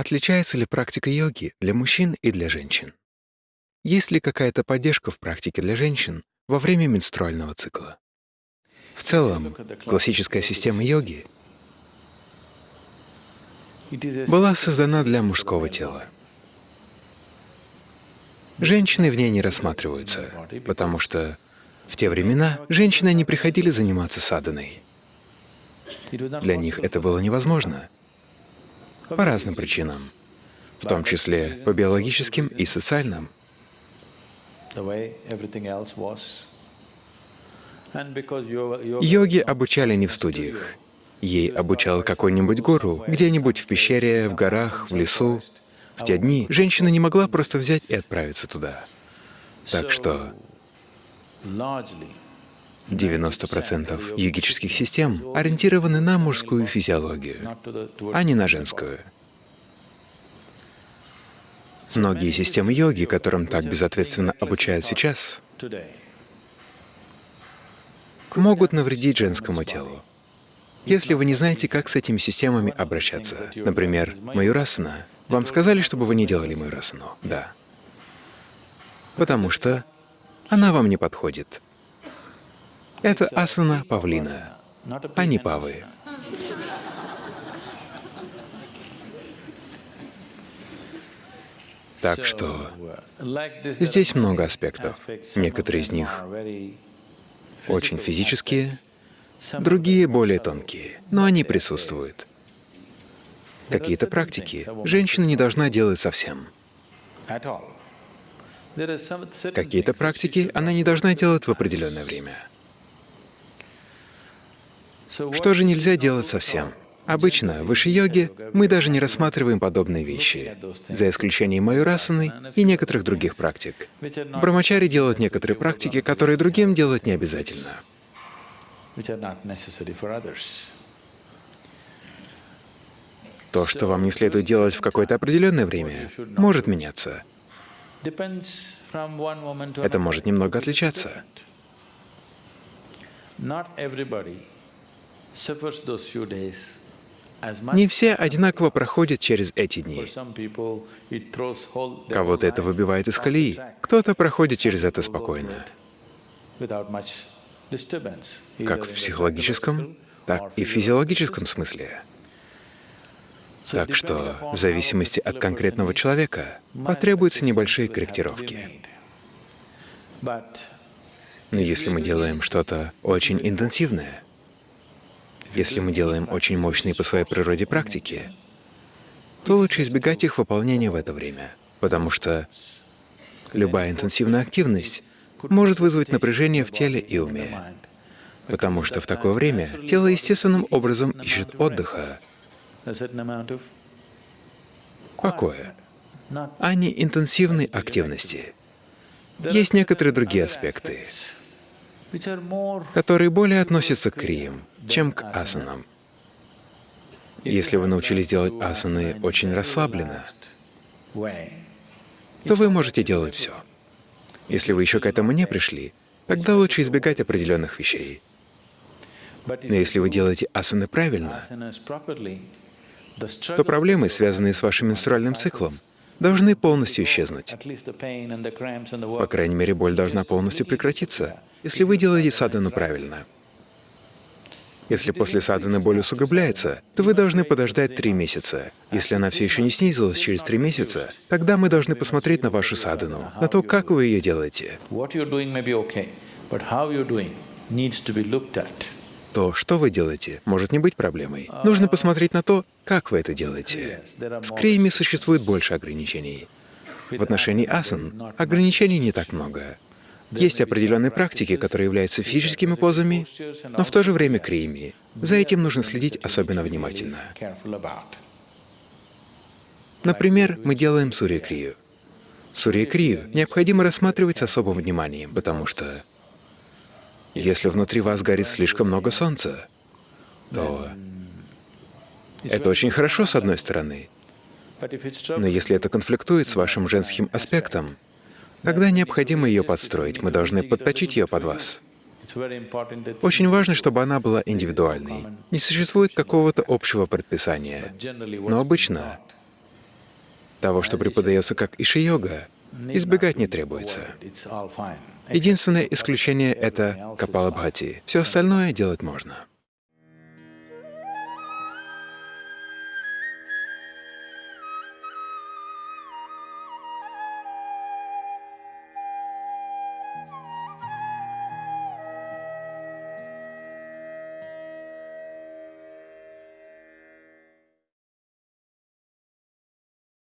отличается ли практика йоги для мужчин и для женщин? Есть ли какая-то поддержка в практике для женщин во время менструального цикла? В целом, классическая система йоги была создана для мужского тела. Женщины в ней не рассматриваются, потому что в те времена женщины не приходили заниматься саданой. Для них это было невозможно по разным причинам, в том числе по биологическим и социальным. Йоги обучали не в студиях. Ей обучал какой-нибудь гуру, где-нибудь в пещере, в горах, в лесу. В те дни женщина не могла просто взять и отправиться туда. Так что 90% йогических систем ориентированы на мужскую физиологию, а не на женскую. Многие системы йоги, которым так безответственно обучают сейчас, могут навредить женскому телу. Если вы не знаете, как с этими системами обращаться, например, маюрасана, вам сказали, чтобы вы не делали маюрасану? Да. Потому что она вам не подходит. Это асана павлина, а не павы. Так что здесь много аспектов. Некоторые из них очень физические, другие более тонкие, но они присутствуют. Какие-то практики женщина не должна делать совсем. Какие-то практики она не должна делать в определенное время. Что же нельзя делать совсем? Обычно в йоге мы даже не рассматриваем подобные вещи, за исключением майорасаны и некоторых других практик. Брамачари делают некоторые практики, которые другим делать не обязательно. То, что вам не следует делать в какое-то определенное время, может меняться. Это может немного отличаться. Не все одинаково проходят через эти дни. Кого-то это выбивает из колеи, кто-то проходит через это спокойно. Как в психологическом, так и в физиологическом смысле. Так что в зависимости от конкретного человека потребуются небольшие корректировки. Но если мы делаем что-то очень интенсивное, если мы делаем очень мощные по своей природе практики, то лучше избегать их выполнения в это время, потому что любая интенсивная активность может вызвать напряжение в теле и уме, потому что в такое время тело естественным образом ищет отдыха, покоя, а не интенсивной активности. Есть некоторые другие аспекты, которые более относятся к криям, чем к асанам. Если вы научились делать асаны очень расслабленно, то вы можете делать все. Если вы еще к этому не пришли, тогда лучше избегать определенных вещей. Но если вы делаете асаны правильно, то проблемы, связанные с вашим менструальным циклом, должны полностью исчезнуть. По крайней мере, боль должна полностью прекратиться, если вы делаете садану правильно. Если после саданы боль усугубляется, то вы должны подождать три месяца. Если она все еще не снизилась через три месяца, тогда мы должны посмотреть на вашу садану, на то, как вы ее делаете. То, что вы делаете, может не быть проблемой. Нужно посмотреть на то, как вы это делаете. С криями существует больше ограничений. В отношении асан ограничений не так много. Есть определенные практики, которые являются физическими позами, но в то же время криями. За этим нужно следить особенно внимательно. Например, мы делаем сурья-крию. Сурья-крию необходимо рассматривать с особым вниманием, потому что если внутри вас горит слишком много солнца, то это очень хорошо с одной стороны, но если это конфликтует с вашим женским аспектом, Тогда необходимо ее подстроить, мы должны подточить ее под вас. Очень важно, чтобы она была индивидуальной. Не существует какого-то общего предписания. Но обычно того, что преподается как иши-йога, избегать не требуется. Единственное исключение — это капалабхати. Все остальное делать можно.